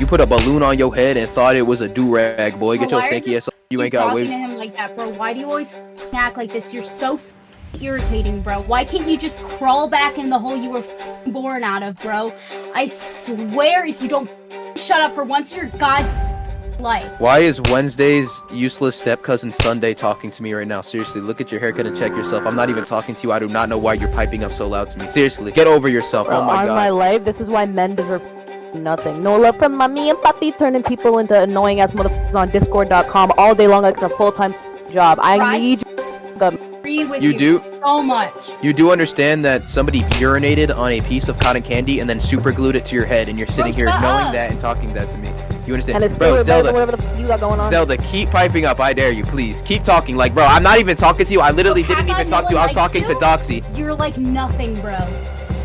You put a balloon on your head and thought it was a do rag, boy. Get Bro, your why stinky you ass. You ain't got talking way. to him like that, bro. Why do you always act like this? You're so irritating, bro. Why can't you just crawl back in the hole you were born out of, bro? I swear, if you don't shut up for once in your god life. Why is Wednesday's useless step cousin Sunday talking to me right now? Seriously, look at your haircut and check yourself. I'm not even talking to you. I do not know why you're piping up so loud to me. Seriously, get over yourself. Bro, oh my on god. my life, this is why men deserve nothing. No love from mommy and puppy, turning people into annoying ass motherfuckers on Discord.com all day long like it's a full time job. I Right. need Agree with You you, do- so much. You do understand that somebody urinated on a piece of cotton candy and then super glued it to your head, and you're sitting here knowing up. that and talking that to me. You understand? and it's bro, Zelda, whatever the f- you got going on. Zelda, keep piping up. I dare you, please. Keep talking. Like, bro, I'm not even talking to you. I literally Bro, didn't even talk to you. I one was talking likes to? Doxy. You're like nothing, bro.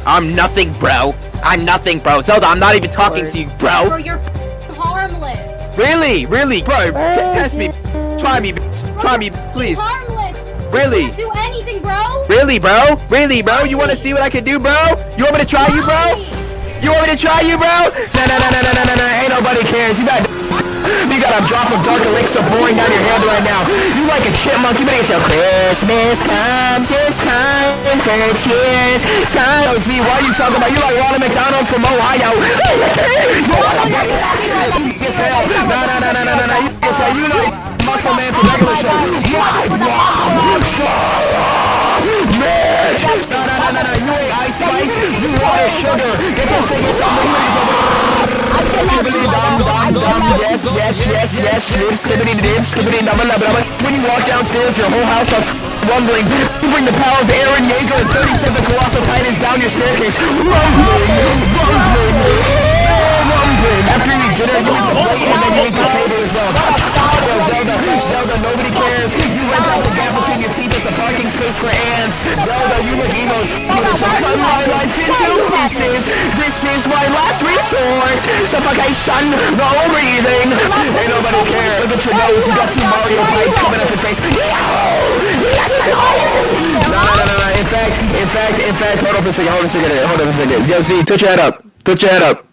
I'm nothing, bro. I'm nothing, bro. Zelda, I'm not even talking to you, Bro, bro. you're harmless. Really, really, bro. Bro, test me. Try me, bitch. Try me, please. harmless. Really? You do anything, bro. Really, bro? Really, bro? You want to see what I can do, bro? You want me to try you, bro? You want me to try you, bro? Nah, nah, nah, nah, nah, nah, nah, ain't nobody cares. You got you got a drop of dark elixir pouring down your head right now. You like a chipmunk, you better get your Christmas comes, it's time for cheers. Time. Oh, Z, why are you talking about? You like Ronald McDonald from Ohio. Yes, hell. Nah, nah, nah, nah, nah, nah. You, yes, hell. You like Muscle Man from regular show. My mom, Mitch. No, no, no, no, no. You ain't Ice Spice. You are sugar. Get. Skibbity dum dum. Yes, yes, yes, yes. Shoot. Skibbity dib. Skibbity dum dum dum. When you walk downstairs, your whole house starts rumbling. You bring the power of Eren Yeager and 37 colossal titans down your staircase. Rumbling, rumbling, rumbling. After you eat dinner, you eat the plate and then you eat the table as well. Zelda, Zelda, nobody cares. You rent out the gap between your teeth as a parking space for ants. Zelda, you look emo as f***. Pieces. This is my last resort. Suffocation, no breathing. Ain't nobody care. Look at your nose. You got two Mario pipes coming up your face. Yes, I know. No, no, no, no. In fact, in fact, in fact, hold on for a second. Hold on a second. Hold on for a second. Yo, Z, touch your head up. Touch your head up.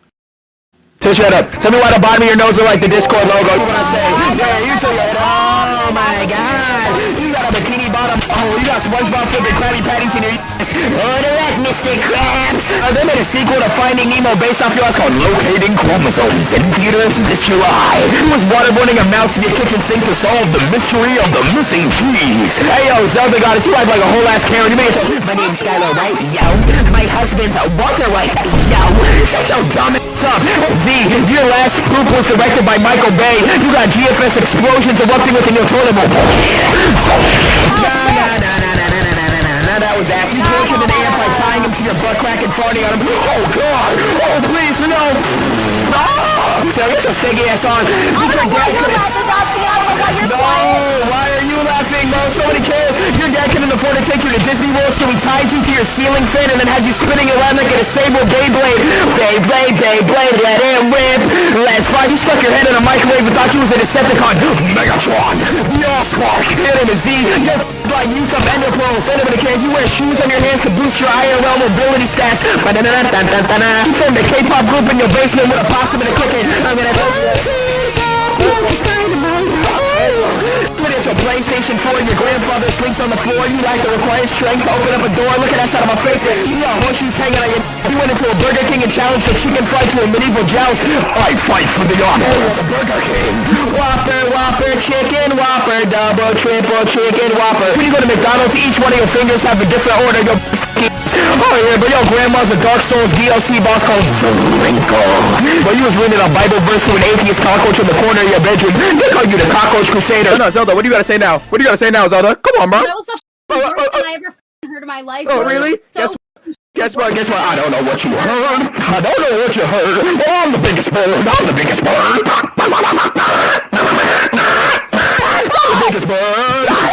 Touch your head up. Tell me why the bottom of your nose is like the Discord logo. You wanna say? Yeah, you tell your head. Oh my god. Got SpongeBob flipping Krabby Patties in your ass. Order that, Mr. Krabs. Uh, they made a sequel to Finding Nemo based off yours called Locating Chromosomes in theaters this July. Who was waterboarding a mouse in your kitchen sink to solve the mystery of the missing cheese? Hey yo, Zelda goddess, you act like a whole ass Karen. You made it. My name's Skyler White, yo. My husband's Walter White, yo. Shut your dumb ass up. Z, your last poop was directed by Michael Bay. You got GFS explosions erupting within your toilet bowl. Nah, nah, that was ass. You tortured an ant by tying him to your butt crack and farting on him. Oh god! Oh please, no! Ah! So get your stinky ass on. You your dad couldn't- No! Why are you laughing, bro? Somebody cares. Your dad couldn't afford to take you to Disney World, so he tied you to your ceiling fan and then had you spinning around like a disabled Beyblade. Beyblade, Beyblade, let it rip. Let's fly. You stuck your head in a microwave and thought you was a Decepticon. Megatron. Your spark. Your name is Z. Your like used up ender pearls. Nobody cares. You wear shoes on your hands to boost your IRL mobility stats. You formed a K-pop group in your basement with a possum and a cricket. I'm gonna Put it your PlayStation 4 and your grandfather sleeps on the floor. You lack the required strength to open up a door. Look at that side of my face. You got horseshoes hanging on your. You went into a Burger King and challenged the chicken fry to a medieval joust. I fight for the honor of the Burger King. Whopper, Whopper, chicken, Whopper, double, triple, chicken, Whopper. When you go to McDonald's, each one of your fingers have a different order. Your Oh yeah, but your grandma's a Dark Souls DLC boss called The Wrinkle. But you was reading a Bible verse to an atheist cockroach in the corner of your bedroom. They call you the Cockroach Crusader. No, Zelda, what do you gotta say now? What do you gotta say now, Zelda? Come on, bro. That was the Oh, worst oh, oh. thing I ever f***ing heard in my life. Oh, really? So Guess Guess what? Guess what? I don't know what you heard. I don't know what you heard. Oh, I'm the biggest bird. I'm the biggest bird. Tigersburg